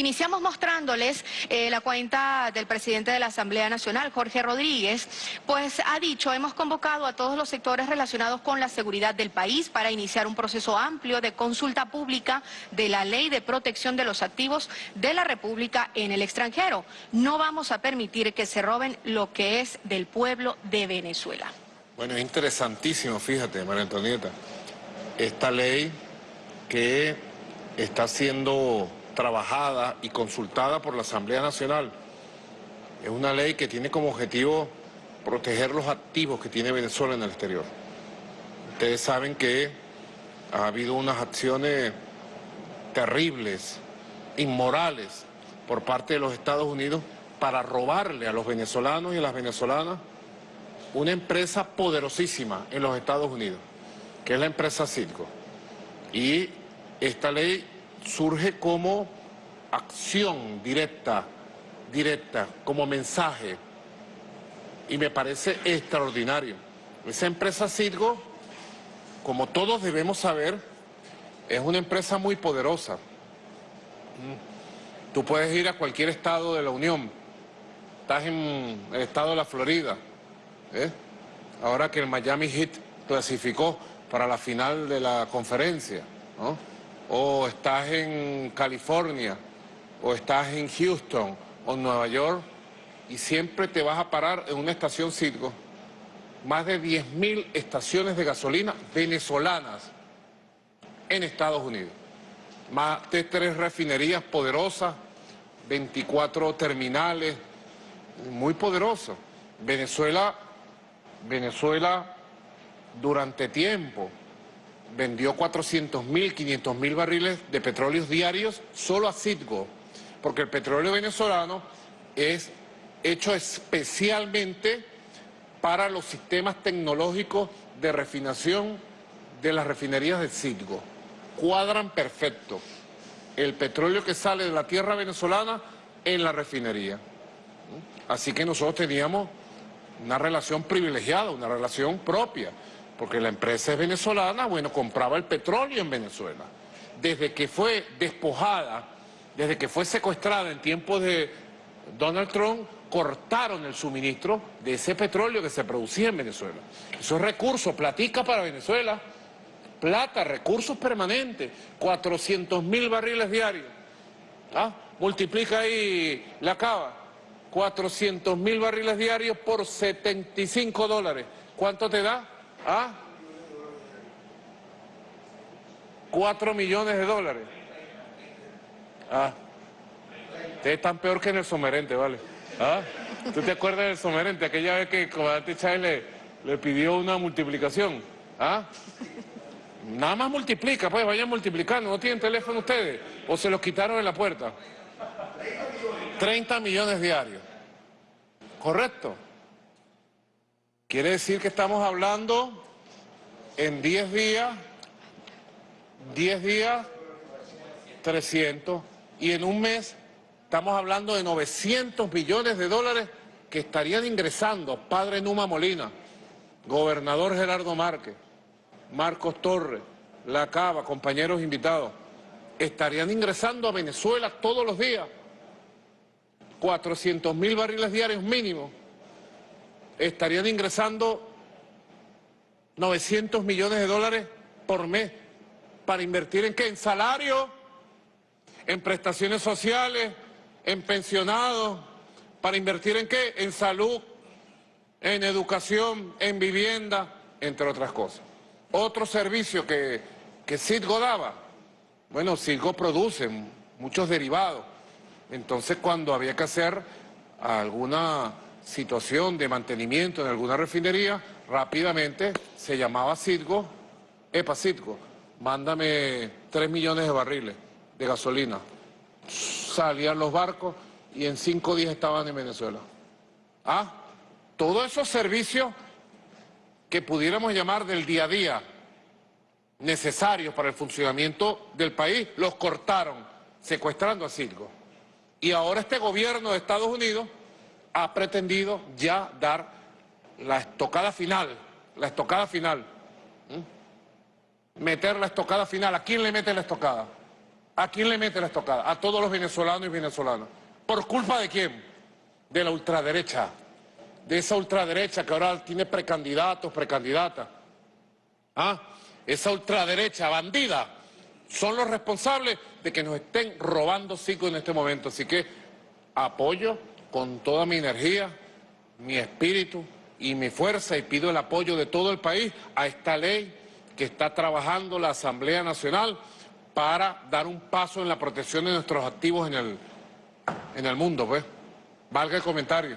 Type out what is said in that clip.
Iniciamos mostrándoles eh, la cuenta del presidente de la Asamblea Nacional, Jorge Rodríguez, pues ha dicho, hemos convocado a todos los sectores relacionados con la seguridad del país para iniciar un proceso amplio de consulta pública de la ley de protección de los activos de la República en el extranjero. No vamos a permitir que se roben lo que es del pueblo de Venezuela. Bueno, es interesantísimo, fíjate, María Antonieta, esta ley que está siendo trabajada y consultada por la Asamblea Nacional. Es una ley que tiene como objetivo proteger los activos que tiene Venezuela en el exterior. Ustedes saben que ha habido unas acciones terribles, inmorales, por parte de los Estados Unidos para robarle a los venezolanos y a las venezolanas una empresa poderosísima en los Estados Unidos, que es la empresa Circo. Y esta ley surge como acción directa, directa, como mensaje. Y me parece extraordinario. Esa empresa Cirgo, como todos debemos saber, es una empresa muy poderosa. Mm. Tú puedes ir a cualquier estado de la Unión. Estás en el estado de la Florida. ¿eh? Ahora que el Miami Heat clasificó para la final de la conferencia. O estás en California, o estás en Houston, o en Nueva York, y siempre te vas a parar en una estación Citgo. Más de 10.000 estaciones de gasolina venezolanas en Estados Unidos. Más de tres refinerías poderosas, 24 terminales, muy poderosos. Venezuela, Venezuela durante tiempo vendió 400 mil, 500 mil barriles de petróleos diarios solo a Citgo, porque el petróleo venezolano es hecho especialmente para los sistemas tecnológicos de refinación de las refinerías de Citgo. Cuadran perfecto el petróleo que sale de la tierra venezolana en la refinería. Así que nosotros teníamos una relación privilegiada, una relación propia porque la empresa es venezolana, bueno, compraba el petróleo en Venezuela. Desde que fue despojada, desde que fue secuestrada en tiempos de Donald Trump, cortaron el suministro de ese petróleo que se producía en Venezuela. Esos recursos, platica para Venezuela, plata, recursos permanentes, 400 mil barriles diarios. ¿Ah? Multiplica ahí la cava, 400 mil barriles diarios por 75 dólares. ¿Cuánto te da? ¿Ah? Cuatro millones de dólares. Ah. Ustedes están peor que en el somerente, ¿vale? ¿Ah? ¿Tú te acuerdas del somerente? Aquella vez que comandante Chávez le, le, pidió una multiplicación. ¿Ah? Nada más multiplica, pues vayan multiplicando. ¿No tienen teléfono ustedes? ¿O se los quitaron en la puerta? 30 millones diarios. ¿Correcto? Quiere decir que estamos hablando en 10 días, 10 días, 300, y en un mes estamos hablando de 900 millones de dólares que estarían ingresando Padre Numa Molina, Gobernador Gerardo Márquez, Marcos Torres, La Cava, compañeros invitados, estarían ingresando a Venezuela todos los días 400 mil barriles diarios mínimo estarían ingresando 900 millones de dólares por mes para invertir en qué? En salario, en prestaciones sociales, en pensionados, para invertir en qué? En salud, en educación, en vivienda, entre otras cosas. Otro servicio que, que Citgo daba, bueno, Citgo produce muchos derivados, entonces cuando había que hacer alguna situación de mantenimiento en alguna refinería, rápidamente se llamaba Citgo, epa Citgo, mándame 3 millones de barriles de gasolina. Salían los barcos y en cinco días estaban en Venezuela. Ah, todos esos servicios que pudiéramos llamar del día a día, necesarios para el funcionamiento del país, los cortaron, secuestrando a Citgo. Y ahora este gobierno de Estados Unidos ha pretendido ya dar la estocada final, la estocada final. Meter la estocada final. ¿A quién le mete la estocada? ¿A quién le mete la estocada? A todos los venezolanos y venezolanas. ¿Por culpa de quién? De la ultraderecha. De esa ultraderecha que ahora tiene precandidatos, precandidatas. ¿Ah? Esa ultraderecha bandida son los responsables de que nos estén robando cinco en este momento. Así que apoyo con toda mi energía, mi espíritu y mi fuerza y pido el apoyo de todo el país a esta ley que está trabajando la Asamblea Nacional para dar un paso en la protección de nuestros activos en el, en el mundo, pues. Valga el comentario.